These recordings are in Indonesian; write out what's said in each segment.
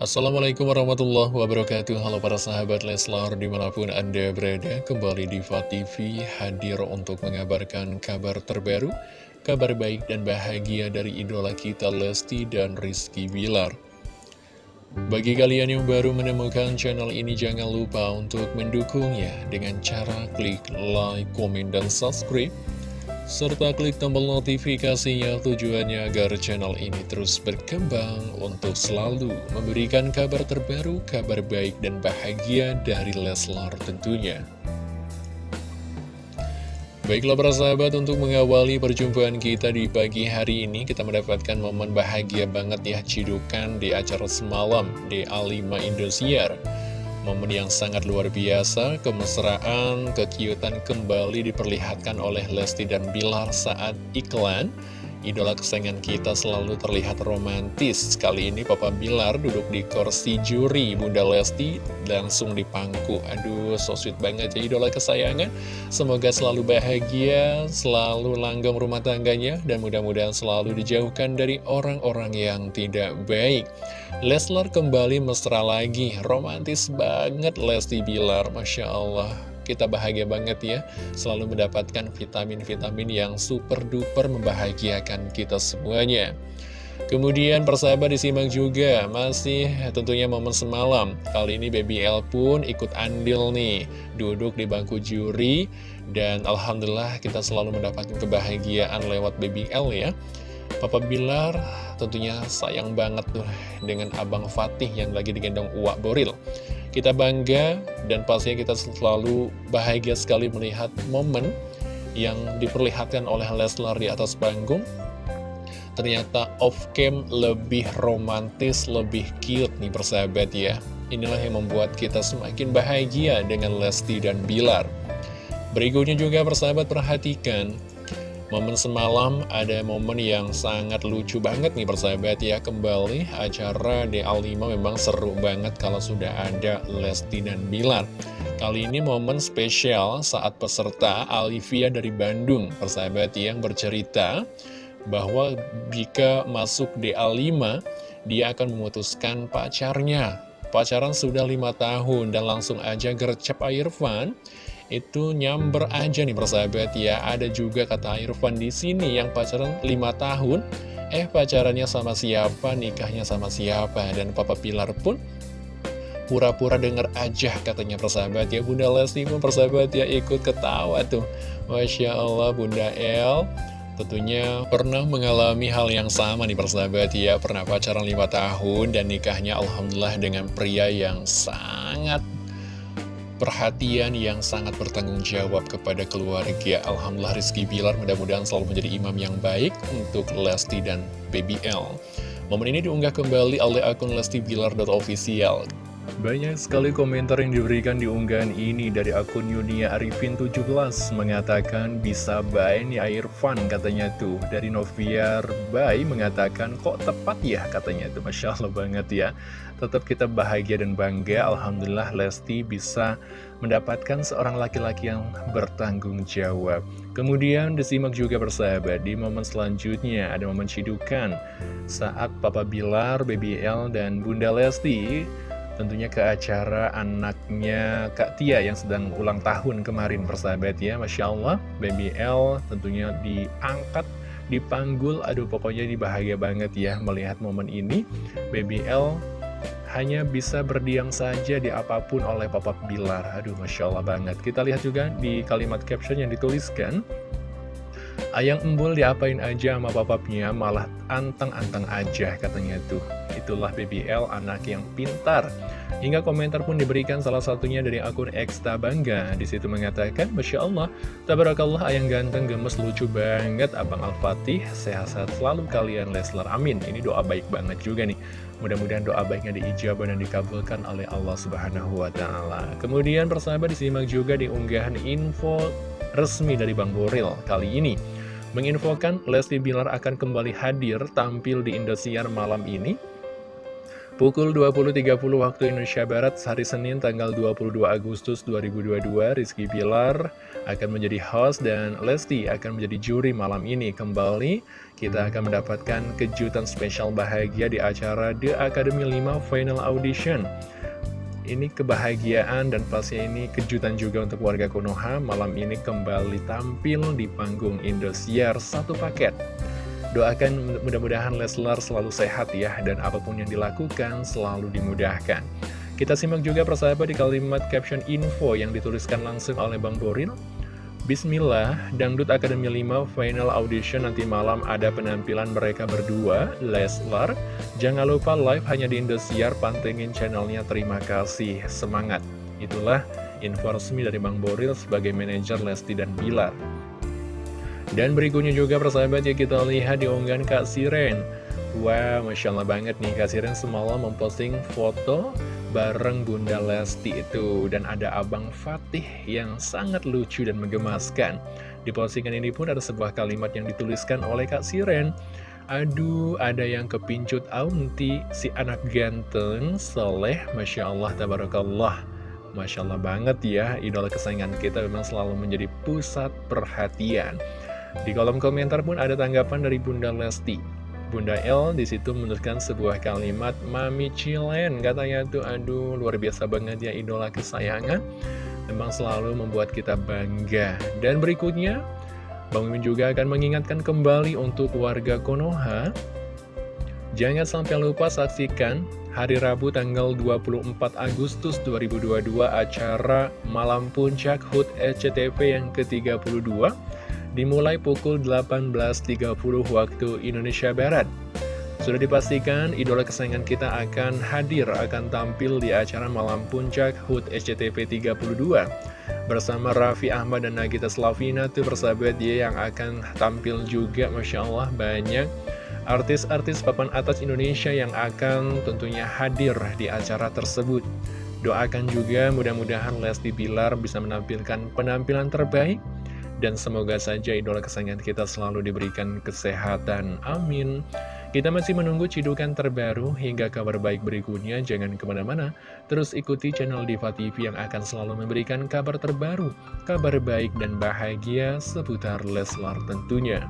Assalamualaikum warahmatullahi wabarakatuh. Halo para sahabat Leslar di mana pun anda berada Kembali di TV hadir untuk mengabarkan kabar terbaru Kabar baik dan bahagia dari idola kita Lesti dan Rizky Bilar. Bagi kalian yang baru menemukan channel ini Jangan lupa untuk mendukungnya Dengan cara klik like, komen, dan subscribe serta klik tombol notifikasinya tujuannya agar channel ini terus berkembang untuk selalu memberikan kabar terbaru, kabar baik dan bahagia dari Leslar tentunya. Baiklah para sahabat untuk mengawali perjumpaan kita di pagi hari ini kita mendapatkan momen bahagia banget ya cidukan di acara semalam di A5 Indosiar. Momen yang sangat luar biasa, kemesraan, kekiutan kembali diperlihatkan oleh Lesti dan Bilar saat iklan. Idola kesayangan kita selalu terlihat romantis. Kali ini Papa Bilar duduk di kursi juri, Bunda Lesti langsung dipangku. Aduh, so sweet banget ya idola kesayangan. Semoga selalu bahagia, selalu langgeng rumah tangganya, dan mudah-mudahan selalu dijauhkan dari orang-orang yang tidak baik. Leslar kembali mesra lagi, romantis banget Lesti Bilar, Masya Allah kita bahagia banget ya. Selalu mendapatkan vitamin-vitamin yang super duper membahagiakan kita semuanya. Kemudian persahabat disimak juga Masih tentunya momen semalam. Kali ini Baby L pun ikut andil nih Duduk di bangku juri Dan Alhamdulillah kita selalu mendapatkan kebahagiaan lewat Baby L ya. Papa Bilar tentunya sayang banget tuh dengan Abang Fatih yang lagi digendong Uwak Boril kita bangga dan pastinya kita selalu bahagia sekali melihat momen yang diperlihatkan oleh Leslar di atas panggung. Ternyata off-cam lebih romantis, lebih cute nih persahabat ya. Inilah yang membuat kita semakin bahagia dengan Lesti dan Bilar. Berikutnya juga persahabat perhatikan Momen semalam ada momen yang sangat lucu banget nih persahabat ya. Kembali acara DA5 memang seru banget kalau sudah ada Lesti dan Bilar. Kali ini momen spesial saat peserta Alivia dari Bandung Persahabat yang bercerita bahwa jika masuk DA5 Dia akan memutuskan pacarnya. Pacaran sudah lima tahun dan langsung aja gercep Irfan itu nyamber aja nih persahabat ya. Ada juga kata Irfan di sini yang pacaran 5 tahun. Eh pacarannya sama siapa? Nikahnya sama siapa? Dan Papa Pilar pun pura-pura denger aja katanya persahabat ya. Bunda Lesti pun persahabat ya ikut ketawa tuh. Masya Allah Bunda El. Tentunya pernah mengalami hal yang sama nih persahabat ya. Pernah pacaran 5 tahun dan nikahnya Alhamdulillah dengan pria yang sangat perhatian yang sangat bertanggung jawab kepada keluarga. Alhamdulillah Rizky Bilar mudah-mudahan selalu menjadi imam yang baik untuk Lesti dan BBL. Momen ini diunggah kembali oleh akun Lesti Bilar.official. Banyak sekali komentar yang diberikan di unggahan ini dari akun Yunia Arifin 17 mengatakan bisa baik nih air fun katanya tuh. Dari Noviar Bay mengatakan kok tepat ya katanya tuh. Masya Allah banget ya. Tetap kita bahagia dan bangga. Alhamdulillah Lesti bisa mendapatkan seorang laki-laki yang bertanggung jawab. Kemudian disimak juga bersahabat di momen selanjutnya ada momen cidukan. Saat Papa Bilar, BBL, dan Bunda Lesti tentunya ke acara anaknya Kak Tia yang sedang ulang tahun kemarin persahabat ya Masya Allah. Baby L tentunya diangkat dipanggul aduh pokoknya dibahagia banget ya melihat momen ini. Baby L hanya bisa berdiam saja di apa pun oleh Papa Bilar. Aduh Masya Allah banget. Kita lihat juga di kalimat caption yang dituliskan Ayang embul diapain aja sama papapnya malah anteng-anteng aja katanya tuh. Itulah BBL anak yang pintar. Hingga komentar pun diberikan salah satunya dari akun Eksta Bangga. Di situ mengatakan, Masya Allah, tabarakallah ayang ganteng gemes lucu banget Abang Al-Fatih. Sehat-sehat selalu kalian Leslar. Amin. Ini doa baik banget juga nih. Mudah-mudahan doa baiknya diijabah dan dikabulkan oleh Allah Subhanahu wa Ta'ala. Kemudian persahabat disimak juga di unggahan info resmi dari Bang Boril kali ini menginfokan Lesti Bilar akan kembali hadir tampil di Indosiar malam ini. Pukul 20.30 waktu Indonesia Barat, hari Senin tanggal 22 Agustus 2022, Rizky Pilar akan menjadi host dan Lesti akan menjadi juri malam ini. Kembali, kita akan mendapatkan kejutan spesial bahagia di acara The Academy 5 Final Audition. Ini kebahagiaan dan pastinya ini kejutan juga untuk warga Konoha. Malam ini kembali tampil di panggung Indosiar satu paket. Doakan mudah-mudahan Leslar selalu sehat ya, dan apa pun yang dilakukan selalu dimudahkan. Kita simak juga persahabat di kalimat caption info yang dituliskan langsung oleh Bang Boril. Bismillah, Dangdut Akademi 5 Final Audition nanti malam ada penampilan mereka berdua, Leslar. Jangan lupa live hanya di Indosiar, pantengin channelnya, terima kasih, semangat. Itulah info resmi dari Bang Boril sebagai manajer Lesti dan Bilar. Dan berikutnya juga persahabat ya kita lihat di unggahan Kak Siren Wah, wow, Masya Allah banget nih Kak Siren semalam memposting foto bareng Bunda Lesti itu. Dan ada Abang Fatih yang sangat lucu dan menggemaskan. Di postingan ini pun ada sebuah kalimat yang dituliskan oleh Kak Siren. Aduh, ada yang kepincut aunti, si anak ganteng, soleh, Masya Allah, Tabarakallah. Masya Allah banget ya, idola kesayangan kita memang selalu menjadi pusat perhatian. Di kolom komentar pun ada tanggapan dari Bunda Lesti. Bunda L di situ menuliskan sebuah kalimat Mami Cilen katanya tuh aduh luar biasa banget ya idola kesayangan. Memang selalu membuat kita bangga. Dan berikutnya Bang Mimin juga akan mengingatkan kembali untuk warga Konoha. Jangan sampai lupa saksikan hari Rabu tanggal 24 Agustus 2022 acara Malam Puncak HUT SCTV yang ke-32 dimulai pukul 18.30 waktu Indonesia Barat. Sudah dipastikan idola kesayangan kita akan hadir, akan tampil di acara Malam Puncak HUT SCTV 32 bersama Raffi Ahmad dan Nagita Slavina tuh persahabat dia yang akan tampil juga Masya Allah banyak artis-artis papan atas Indonesia yang akan tentunya hadir di acara tersebut doakan juga mudah-mudahan Lesti Bilar bisa menampilkan penampilan terbaik dan semoga saja idola kesayangan kita selalu diberikan kesehatan. Amin. Kita masih menunggu cidukan terbaru hingga kabar baik berikutnya. Jangan ke mana-mana. Terus ikuti channel Diva TV yang akan selalu memberikan kabar terbaru, kabar baik dan bahagia seputar Leslar tentunya.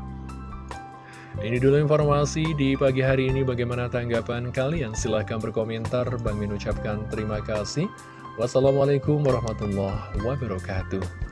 Ini dulu informasi di pagi hari ini. Bagaimana tanggapan kalian? Silahkan berkomentar. Bang Min ucapkan terima kasih. Wassalamualaikum warahmatullahi wabarakatuh.